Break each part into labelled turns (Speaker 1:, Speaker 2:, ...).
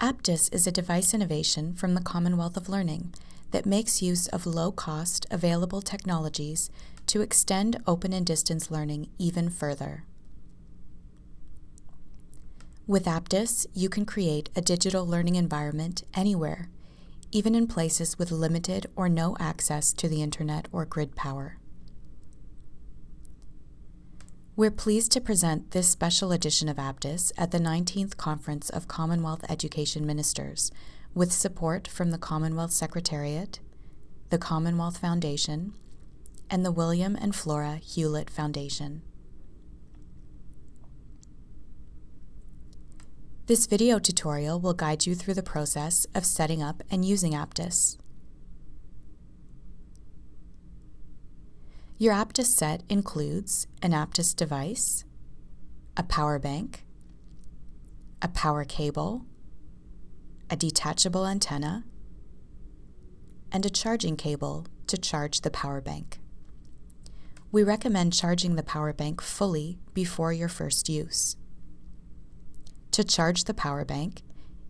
Speaker 1: Aptus is a device innovation from the Commonwealth of Learning that makes use of low-cost, available technologies to extend open and distance learning even further. With Aptus, you can create a digital learning environment anywhere, even in places with limited or no access to the internet or grid power. We're pleased to present this special edition of Aptus at the 19th Conference of Commonwealth Education Ministers with support from the Commonwealth Secretariat, the Commonwealth Foundation, and the William and Flora Hewlett Foundation. This video tutorial will guide you through the process of setting up and using Aptus. Your Aptus set includes an Aptus device, a power bank, a power cable, a detachable antenna, and a charging cable to charge the power bank. We recommend charging the power bank fully before your first use. To charge the power bank,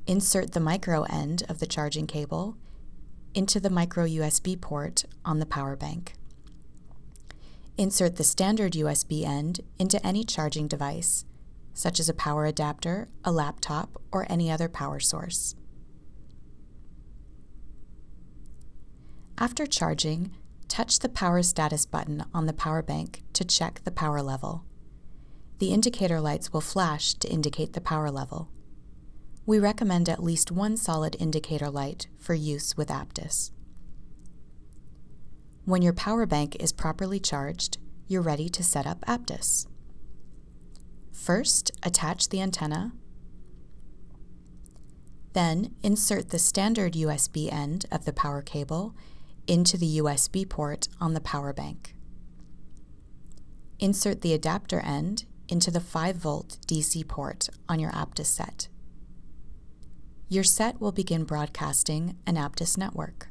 Speaker 1: insert the micro end of the charging cable into the micro USB port on the power bank. Insert the standard USB end into any charging device, such as a power adapter, a laptop, or any other power source. After charging, touch the power status button on the power bank to check the power level. The indicator lights will flash to indicate the power level. We recommend at least one solid indicator light for use with Aptus. When your power bank is properly charged, you're ready to set up Aptus. First, attach the antenna. Then, insert the standard USB end of the power cable into the USB port on the power bank. Insert the adapter end into the 5-volt DC port on your Aptus set. Your set will begin broadcasting an Aptus network.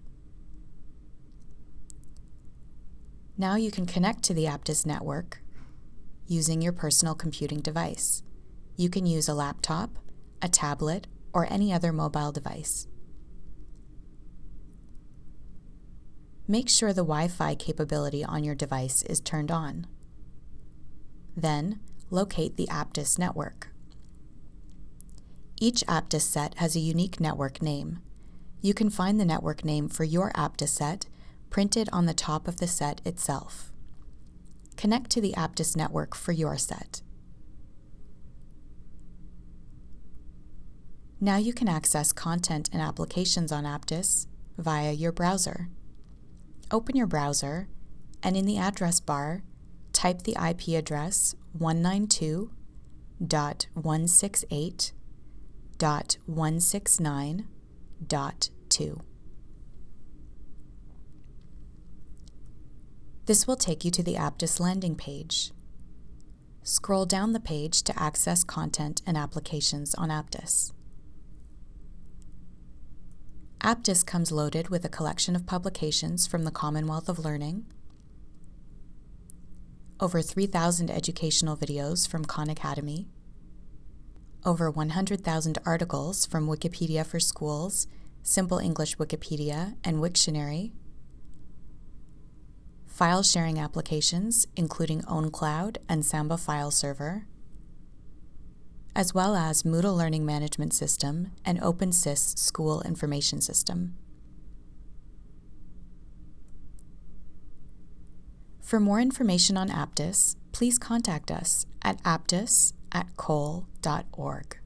Speaker 1: Now you can connect to the Aptus network using your personal computing device. You can use a laptop, a tablet, or any other mobile device. Make sure the Wi-Fi capability on your device is turned on. Then, locate the Aptus network. Each Aptus set has a unique network name. You can find the network name for your Aptus set printed on the top of the set itself. Connect to the Aptus network for your set. Now you can access content and applications on Aptus via your browser. Open your browser and in the address bar, type the IP address 192.168.169.2. This will take you to the Aptus landing page. Scroll down the page to access content and applications on Aptus. Aptus comes loaded with a collection of publications from the Commonwealth of Learning, over 3,000 educational videos from Khan Academy, over 100,000 articles from Wikipedia for Schools, Simple English Wikipedia, and Wiktionary, file sharing applications, including OwnCloud and Samba File Server, as well as Moodle Learning Management System and OpenSIS School Information System. For more information on Aptus, please contact us at aptus at col.org.